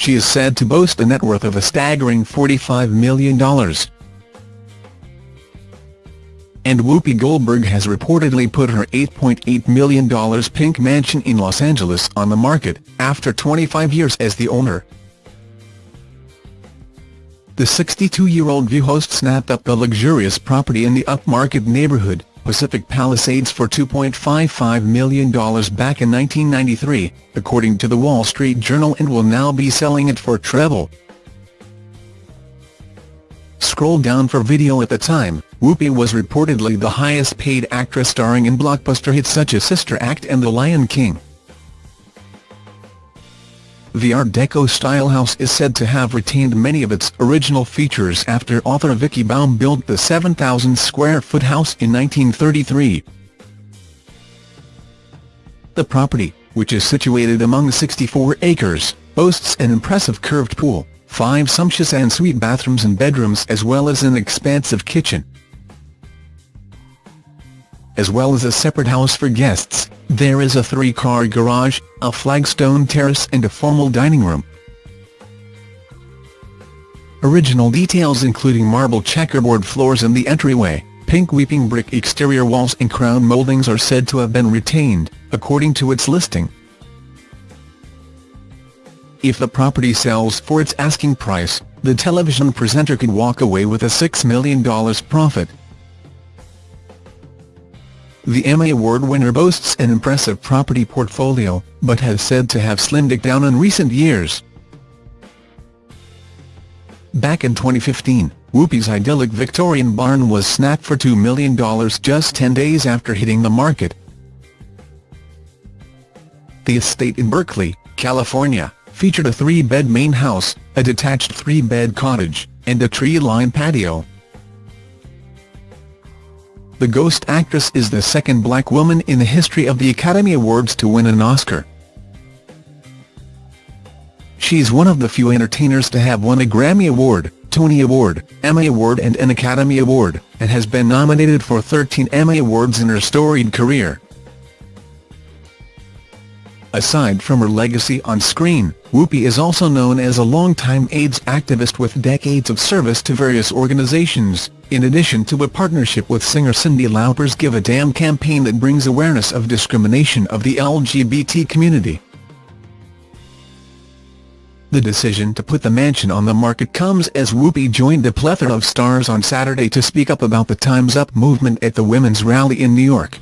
she is said to boast a net worth of a staggering $45 million. And Whoopi Goldberg has reportedly put her $8.8 million pink mansion in Los Angeles on the market, after 25 years as the owner. The 62-year-old View host snapped up the luxurious property in the upmarket neighborhood, Pacific Palisades for $2.55 million back in 1993, according to the Wall Street Journal and will now be selling it for treble. Scroll down for video at the time, Whoopi was reportedly the highest-paid actress starring in blockbuster hits such as Sister Act and The Lion King. The Art Deco-style house is said to have retained many of its original features after author Vicky Baum built the 7,000-square-foot house in 1933. The property, which is situated among 64 acres, boasts an impressive curved pool, five sumptuous en-suite bathrooms and bedrooms as well as an expansive kitchen. As well as a separate house for guests, there is a three-car garage, a flagstone terrace and a formal dining room. Original details including marble checkerboard floors in the entryway, pink weeping brick exterior walls and crown moldings are said to have been retained, according to its listing. If the property sells for its asking price, the television presenter could walk away with a $6 million profit. The Emmy Award winner boasts an impressive property portfolio, but has said to have slimmed it down in recent years. Back in 2015, Whoopi's idyllic Victorian barn was snapped for $2 million just 10 days after hitting the market. The estate in Berkeley, California, featured a three-bed main house, a detached three-bed cottage, and a tree-lined patio. The Ghost actress is the second black woman in the history of the Academy Awards to win an Oscar. She's one of the few entertainers to have won a Grammy Award, Tony Award, Emmy Award and an Academy Award, and has been nominated for 13 Emmy Awards in her storied career. Aside from her legacy on screen, Whoopi is also known as a longtime AIDS activist with decades of service to various organizations, in addition to a partnership with singer Cyndi Lauper's Give a Damn campaign that brings awareness of discrimination of the LGBT community. The decision to put the mansion on the market comes as Whoopi joined a plethora of stars on Saturday to speak up about the Time's Up movement at the Women's Rally in New York.